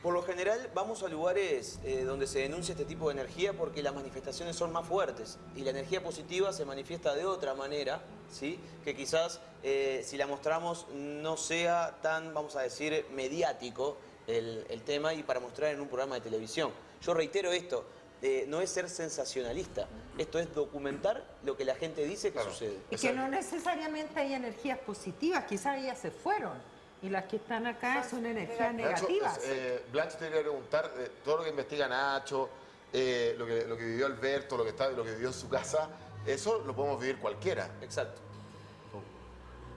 Por lo general vamos a lugares eh, donde se denuncia este tipo de energía porque las manifestaciones son más fuertes y la energía positiva se manifiesta de otra manera, ¿sí? que quizás eh, si la mostramos no sea tan, vamos a decir, mediático el, el tema y para mostrar en un programa de televisión. Yo reitero esto, eh, no es ser sensacionalista. Esto es documentar lo que la gente dice que sucede. Y que no necesariamente hay energías positivas, quizás ellas se fueron. Y las que están acá son energías Nacho, negativas. eh, Blanche te quería preguntar, eh, todo lo que investiga Nacho, eh, lo, que, lo que vivió Alberto, lo que, está, lo que vivió en su casa, eso lo podemos vivir cualquiera. Exacto.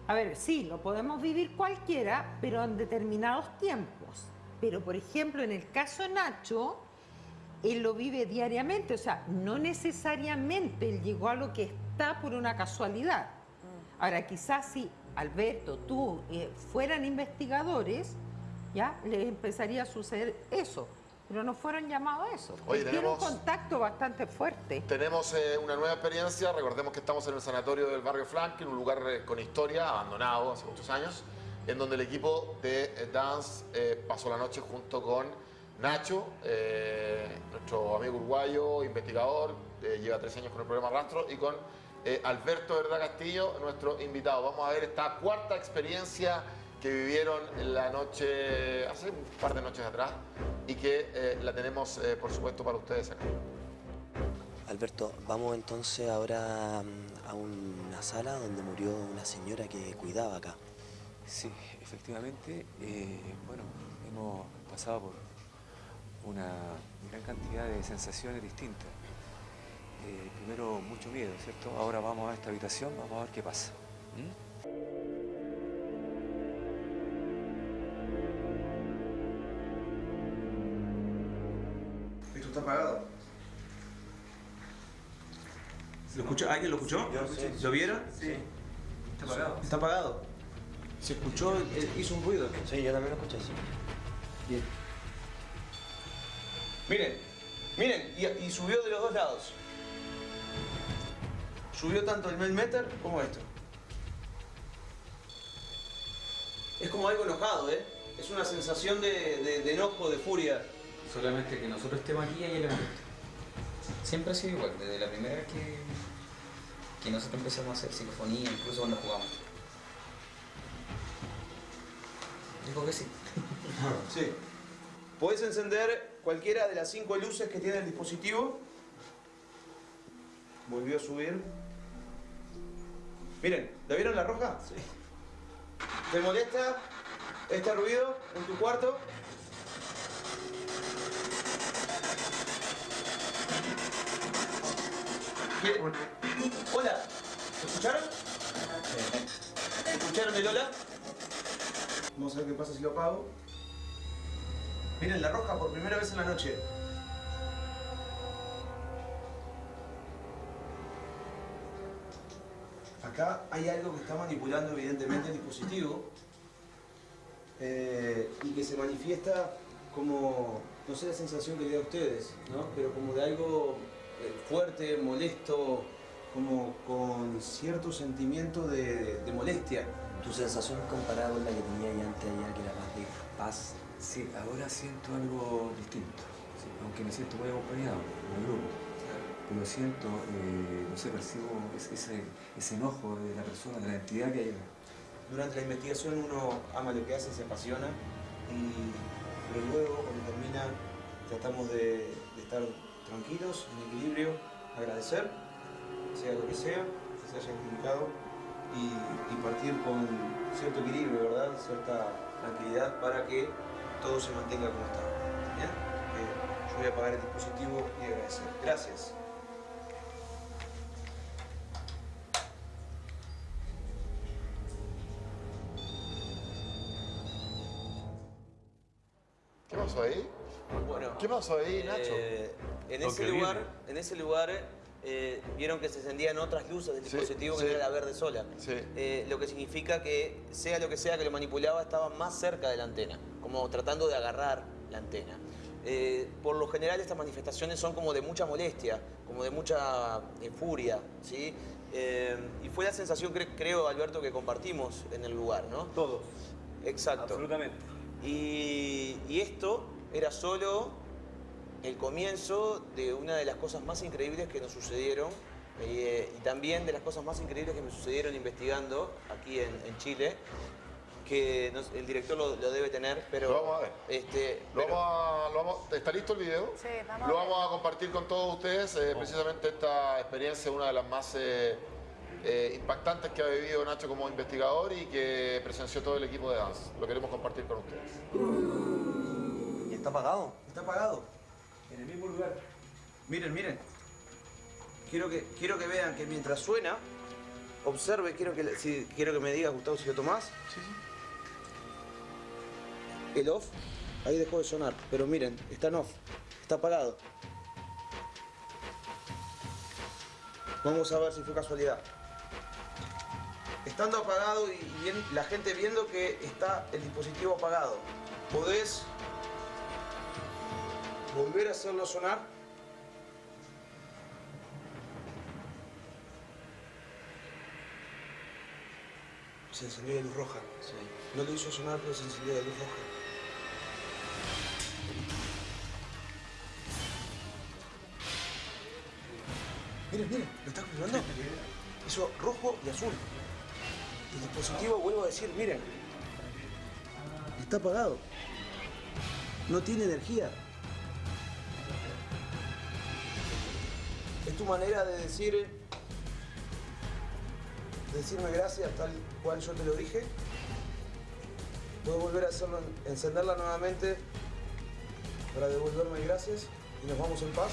A ver, sí, lo podemos vivir cualquiera, pero en determinados tiempos. Pero, por ejemplo, en el caso de Nacho, él lo vive diariamente, o sea, no necesariamente él llegó a lo que está por una casualidad. Ahora, quizás si Alberto, tú eh, fueran investigadores, ya les empezaría a suceder eso, pero no fueron llamados a eso. Oye, Tiene tenemos- un contacto bastante fuerte. Tenemos eh, una nueva experiencia, recordemos que estamos en el sanatorio del barrio Franklin, un lugar eh, con historia, abandonado hace muchos años, en donde el equipo de eh, Dance eh, pasó la noche junto con Nacho, eh, nuestro amigo uruguayo, investigador, lleva tres años con el programa Rastro, y con Alberto Verdad Castillo, nuestro invitado. Vamos a ver esta cuarta experiencia que vivieron la noche, hace un par de noches atrás, y que la tenemos, por supuesto, para ustedes acá. Alberto, vamos entonces ahora mm, a una sala donde murió una señora que cuidaba acá. Sí, efectivamente, eh, bueno, hemos pasado por una gran cantidad de sensaciones distintas. Eh, primero mucho miedo, ¿cierto? Ahora vamos a esta habitación, vamos a ver qué pasa. ¿Mm? Esto está apagado. ¿Lo escuchó? ¿Alguien lo escuchó? ¿Lo vieron? Sí. Está apagado. Está apagado. Se escuchó, eh, hizo un ruido. Sí, yo también lo escuché, sí. Bien. Miren, miren, y, y subió de los dos lados. Subió tanto el Melmeter como esto. Es como algo enojado, ¿eh? Es una sensación de, de- de enojo, de furia. Solamente que nosotros estemos aquí y le molesta. Siempre ha sido igual, desde la primera vez que, que nosotros empezamos a hacer psicofonía, incluso cuando jugamos. Dijo que sí. Sí. Podés encender cualquiera de las cinco luces que tiene el dispositivo. Volvió a subir. Miren, ¿la vieron la roja? Sí. ¿Te molesta este ruido en tu cuarto? ¿Quiere- Hola, ¿escucharon? ¿Escucharon el hola? Vamos a ver qué pasa si lo apago. Miren, la roja por primera vez en la noche. Acá hay algo que está manipulando evidentemente el dispositivo eh, y que se manifiesta como, no sé la sensación que le da a ustedes, ¿no? pero como de algo eh, fuerte, molesto, como con cierto sentimiento de, de molestia. ¿Tu sensación comparada con la que tenía ya antes allá, que era más de paz? Sí, ahora siento algo distinto, sí, aunque me siento muy acompañado en el grupo. Pero siento, eh, no sé, percibo ese, enojo de la persona, de la entidad que hay acá. Durante la investigación uno ama lo que hace, se apasiona, y, pero luego cuando termina tratamos de, de estar tranquilos, en equilibrio, agradecer, sea lo que sea, que se haya comunicado, y, y partir con cierto equilibrio, ¿verdad? Cierta tranquilidad para que todo se mantenga como está. ¿Bien? Eh, yo voy a apagar el dispositivo y agradecer. Gracias. ¿Qué pasó ahí? Bueno, ¿Qué pasó ahí, Nacho? eh, en, ese lugar, en ese lugar eh, vieron que se encendían otras luces del Sí, dispositivo que sí. era la verde sola. Sí. Eh, lo que significa que sea lo que sea que lo manipulaba estaba más cerca de la antena, como tratando de agarrar la antena. Eh, por lo general estas manifestaciones son como de mucha molestia, como de mucha eh, furia, ¿sí? Eh, y fue la sensación, cre- creo, Alberto, que compartimos en el lugar, ¿no? Todos. Exacto. Absolutamente. Y, y esto era solo el comienzo de una de las cosas más increíbles que nos sucedieron eh, y también de las cosas más increíbles que me sucedieron investigando aquí en, en Chile, que el director lo, lo debe tener, pero... Lo vamos a ver. Este, Lo pero- vamos a- lo vamos- ¿Está listo el video? Sí, vamos Lo a ver. vamos a compartir con todos ustedes. eh, precisamente esta experiencia es una de las más eh, eh, impactantes que ha vivido Nacho como investigador y que presenció todo el equipo de Dance. Lo queremos compartir con ustedes. ¿Y está apagado? Está apagado. En el mismo lugar. Miren, miren. Quiero que, quiero que vean que mientras suena, observe, quiero que, si, quiero que me digas, Gustavo, si lo tomás. Sí, sí. El off, ahí dejó de sonar, pero miren, está en off, está apagado. Vamos a ver si fue casualidad. Estando apagado y la gente viendo que está el dispositivo apagado, ¿podés volver a hacerlo sonar? Se encendió la luz roja. No lo hizo sonar, pero se encendió la luz roja. Miren, miren, ¿lo está confirmando? Hizo rojo y azul. El dispositivo, vuelvo a decir, miren. Está apagado. No tiene energía. Tu manera de decir decirme gracias tal cual yo te lo dije. Puedo volver a encenderla nuevamente para devolverme gracias y nos vamos en paz.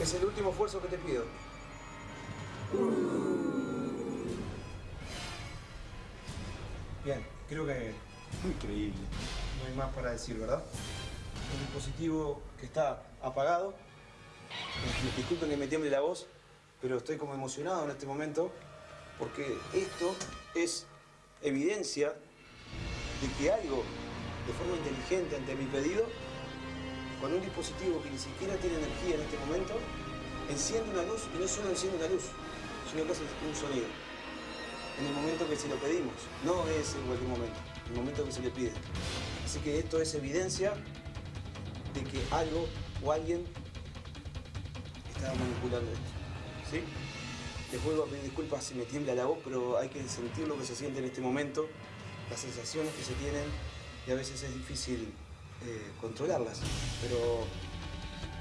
Es el último esfuerzo que te pido. Creo que increíble. No hay más para decir, ¿verdad? El dispositivo que está apagado. Disculpen que me tiemble la voz, pero estoy como emocionado en este momento porque esto es evidencia de que algo de forma inteligente ante mi pedido, con un dispositivo que ni siquiera tiene energía en este momento, enciende una luz y no solo enciende una luz, sino que hace un sonido. En el momento que se lo pedimos, no es en cualquier momento, en el momento que se le pide. Así que esto es evidencia de que algo o alguien estaba manipulando esto. ¿Sí? Les vuelvo a pedir disculpas si me tiembla la voz, pero hay que sentir lo que se siente en este momento, las sensaciones que se tienen y a veces es difícil eh, controlarlas. Pero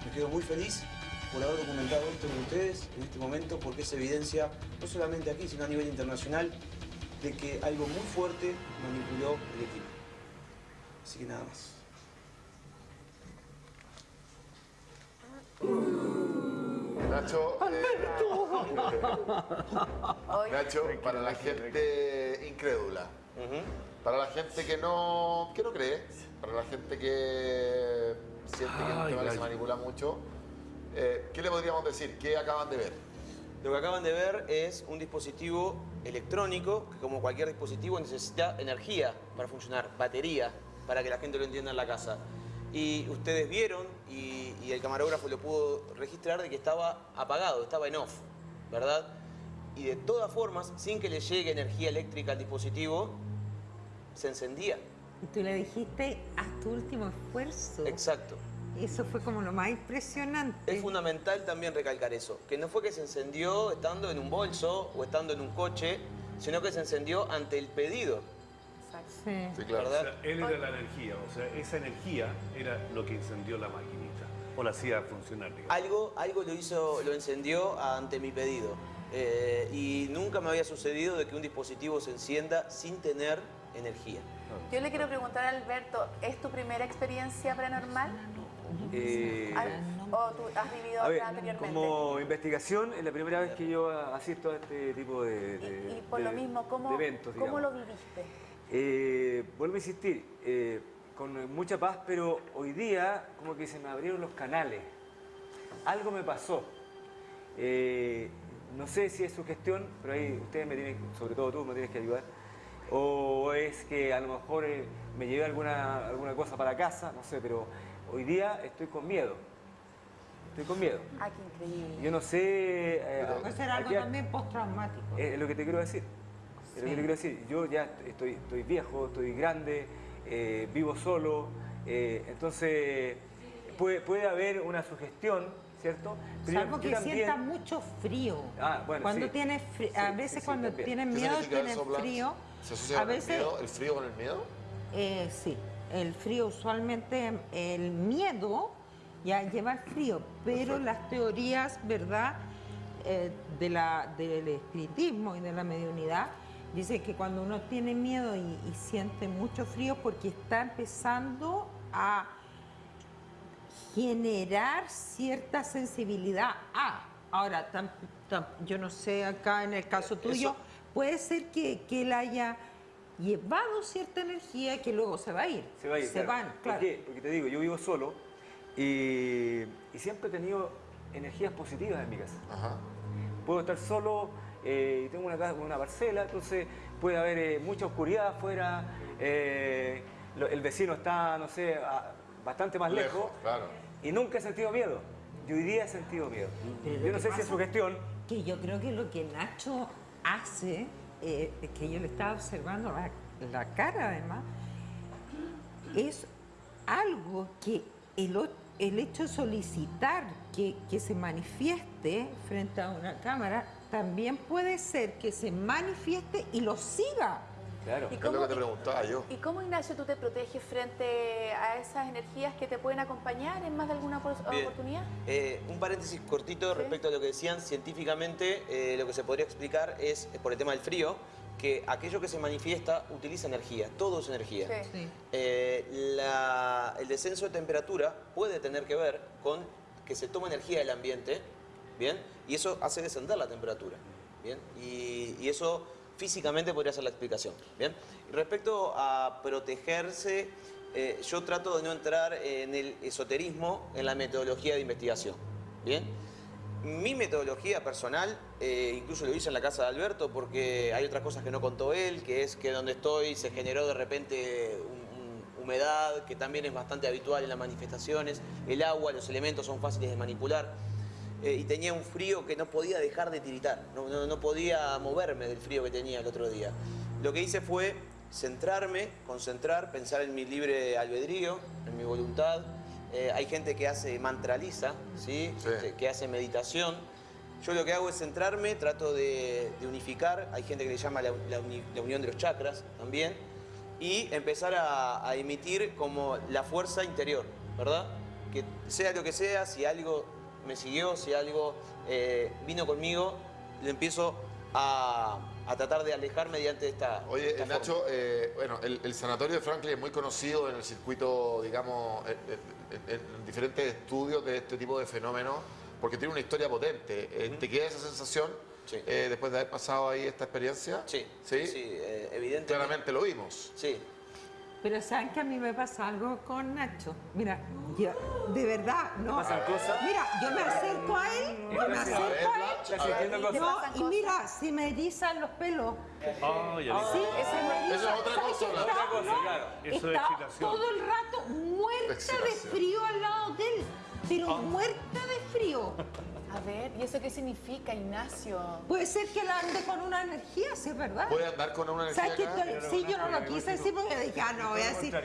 me quedo muy feliz por haber documentado esto con ustedes en este momento porque es evidencia, no solamente aquí, sino a nivel internacional, de que algo muy fuerte manipuló el equipo. Así que nada más. Nacho, eh, Nacho, para la gente incrédula, para la gente que no, que no cree, para la gente que siente que el Ay, tema que se manipula mucho, eh, ¿qué le podríamos decir? ¿Qué acaban de ver? Lo que acaban de ver es un dispositivo electrónico que como cualquier dispositivo necesita energía para funcionar, batería, para que la gente lo entienda en la casa. Y ustedes vieron, y, y el camarógrafo lo pudo registrar, de que estaba apagado, estaba en off, ¿verdad? Y de todas formas, sin que le llegue energía eléctrica al dispositivo, se encendía. Y tú le dijiste, haz tu último esfuerzo. Exacto. Eso fue como lo más impresionante. Es fundamental también recalcar eso, que no fue que se encendió estando en un bolso o estando en un coche, sino que se encendió ante el pedido. Sí. Sí, O sea, él era la energía, o sea, esa energía era lo que encendió la maquinita o la hacía funcionar. digamos. Algo, algo lo hizo, lo encendió ante mi pedido. Eh, y nunca me había sucedido de que un dispositivo se encienda sin tener energía. Yo le quiero preguntar a Alberto, ¿es tu primera experiencia paranormal? Eh, ¿O tú has vivido a ver, anteriormente? como investigación, es la primera vez que yo asisto a este tipo de, de- Y por de- lo mismo, ¿cómo, eventos. ¿cómo lo viviste? Eh, vuelvo a insistir, eh, con mucha paz, pero hoy día como que se me abrieron los canales. Algo me pasó. Eh, no sé si es su gestión, pero ahí ustedes me tienen, sobre todo tú, me tienes que ayudar. O es que a lo mejor eh, me llevé alguna, alguna cosa para casa, no sé, pero hoy día estoy con miedo. Estoy con miedo. Ah, qué increíble. Yo no sé... eh, Puede ser algo aquí- también postraumático. es lo que te quiero decir. Es lo que te quiero decir. Yo ya estoy, estoy viejo, estoy grande, eh, vivo solo. eh, entonces, puede, puede haber una sugestión, ¿cierto? Pero Salvo yo que también- sienta mucho frío. Ah, bueno, cuando sí. tienes a Sí, veces sí, sí, cuando también. tienen ¿Qué miedo, Blanche? frío. ¿Se asocia a con el veces, miedo? ¿El frío con el miedo? eh, sí, el frío usualmente, el miedo ya lleva el frío, pero Perfecto. las teorías, ¿verdad? eh, de la, del espiritismo y de la mediunidad, dice que cuando uno tiene miedo y, y siente mucho frío porque está empezando a generar cierta sensibilidad a. Ahora, tam- tam- yo no sé acá en el caso tuyo, Eso- puede ser que, que él haya llevado cierta energía que luego se va a ir. Se va a ir, Se claro. van, ¿Por claro. qué? Porque te digo, yo vivo solo y, y siempre he tenido energías positivas en mi casa. Ajá. Puedo estar solo eh, y tengo una, casa- una parcela, entonces puede haber eh, mucha oscuridad afuera, eh, lo- el vecino está, no sé, a- bastante más lejos, Lejos, claro. y nunca he sentido miedo. Yo hoy día he sentido miedo. Pero Yo no sé si es su gestión, Que yo creo que lo que Nacho hace, eh, que yo le estaba observando la, la cara además, es algo que el, el hecho de solicitar que, que se manifieste frente a una cámara, también puede ser que se manifieste y lo siga. Claro. ¿Y Es lo cómo, que te preguntaba yo. ¿Y cómo, Ignacio, tú te proteges frente a esas energías que te pueden acompañar en más de alguna Bien. oportunidad? Eh, un paréntesis cortito Sí. respecto a lo que decían. Científicamente, eh, lo que se podría explicar es, eh, por el tema del frío, que aquello que se manifiesta utiliza energía. Todo es energía. Sí. Sí. Eh, la- el descenso de temperatura puede tener que ver con que se toma energía del ambiente, ¿bien? Y eso hace descender la temperatura, ¿bien? Y, y eso físicamente podría ser la explicación, ¿bien? Respecto a protegerse, eh, yo trato de no entrar en el esoterismo, en la metodología de investigación, ¿bien? Mi metodología personal, eh, incluso lo hice en la casa de Alberto porque hay otras cosas que no contó él, que es que donde estoy se generó de repente humedad, que también es bastante habitual en las manifestaciones, el agua, los elementos son fáciles de manipular, eh, y tenía un frío que no podía dejar de tiritar, no, no- no podía moverme del frío que tenía el otro día. Lo que hice fue centrarme, concentrar, pensar en mi libre albedrío, en mi voluntad. Eh, hay gente que hace mantraliza, ¿sí? Sí. Que- que hace meditación. Yo lo que hago es centrarme, trato de, de unificar, hay gente que le llama la, la uni- la unión de los chakras también, y empezar a, a emitir como la fuerza interior, ¿verdad? Que sea lo que sea, si algo me siguió, si algo eh, vino conmigo, le empiezo a, a tratar de alejar mediante esta. Oye, esta Nacho, eh, bueno, el, el sanatorio de Franklin es muy conocido en el circuito, digamos, en, en- en diferentes estudios de este tipo de fenómenos, porque tiene una historia potente. Eh, ¿Te queda esa sensación Sí. eh, después de haber pasado ahí esta experiencia? Sí, ¿Sí? sí, eh, evidentemente. Claramente lo vimos. Sí, Pero saben que a mí me pasa algo con Nacho. Mira, yo, de verdad, no. pasan cosas? Mira, yo me acerco a él, yo me Estás- acerco a él. Estás a. No, y mira, si me erizan los pelos. Ah, ya Sí, vi. se me erizan. Eso es otra ¿Sabes cosa, Otra cosa, no, claro. Eso es excitación. todo el rato muerta de frío al lado de él. Pero Ah. muerta de frío. A ver, ¿y eso qué significa, Ignacio? Puede ser que él ande con una energía, sí es verdad. ¿Puede andar con una energía ¿Sabes estoy- Sí, yo no lo quise decir porque dije, ah, no voy a decir.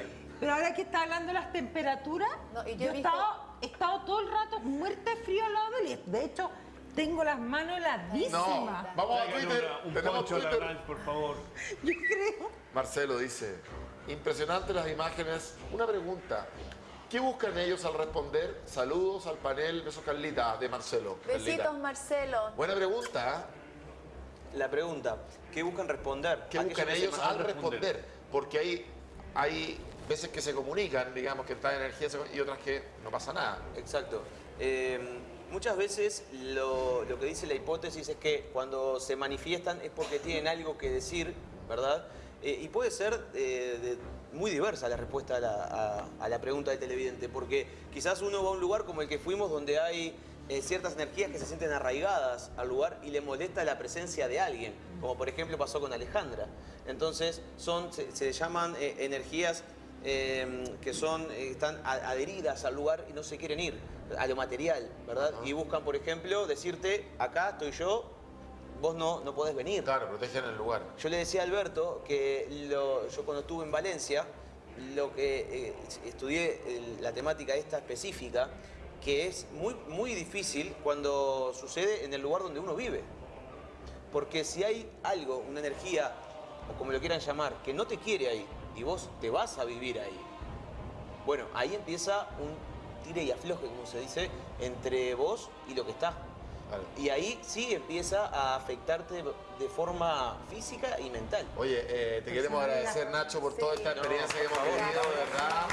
Pero ahora que está hablando de las temperaturas, No, y yo yo he visto- estado, he estado todo el rato muerta de frío al lado de él. De hecho, tengo las manos No, heladísimas. vamos a Twitter. una- un Tenemos la Twitter. Por favor. Yo creo. Marcelo dice, impresionante las imágenes. Una pregunta, ¿qué buscan ellos al responder? Saludos al panel, besos Carlita, de Marcelo. Carlita. Besitos, Marcelo. Buena pregunta, ¿eh? la pregunta, ¿qué buscan responder? ¿qué buscan ellos al responder? Porque hay, hay veces que se comunican, digamos, que está energía se- y otras que no pasa nada. Exacto. Eh, muchas veces lo, lo que dice la hipótesis es que cuando se manifiestan es porque tienen algo que decir, ¿verdad? Eh, y puede ser eh, de- muy diversa la respuesta a la, a- a la pregunta del televidente, porque quizás uno va a un lugar como el que fuimos donde hay eh, ciertas energías que se sienten arraigadas al lugar y le molesta la presencia de alguien, como por ejemplo pasó con Alejandra. Entonces son, se, se llaman eh, energías eh, que son, eh, están a- adheridas al lugar y no se quieren ir, a lo material, ¿verdad? Y buscan, por ejemplo, decirte, acá estoy yo, vos no, no podés venir. Claro, protegen el lugar. Yo le decía a Alberto que lo- yo cuando estuve en Valencia, lo que eh, estudié la temática esta específica, que es muy, muy difícil cuando sucede en el lugar donde uno vive. Porque si hay algo, una energía, o como lo quieran llamar, que no te quiere ahí, y vos te vas a vivir ahí, bueno, ahí empieza un tire y afloje, como se dice, entre vos y lo que está. Y ahí sí empieza a afectarte de forma física y mental. Oye, eh, te queremos agradecer, Nacho, por toda esta experiencia que hemos vivido, de verdad.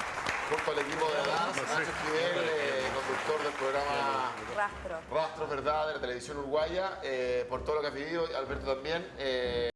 Junto al equipo de DAS, Nacho Esquivel, eh, conductor del programa Rastro. Rastros, ¿verdad?, de la televisión uruguaya, eh, por todo lo que has vivido, Alberto también. eh,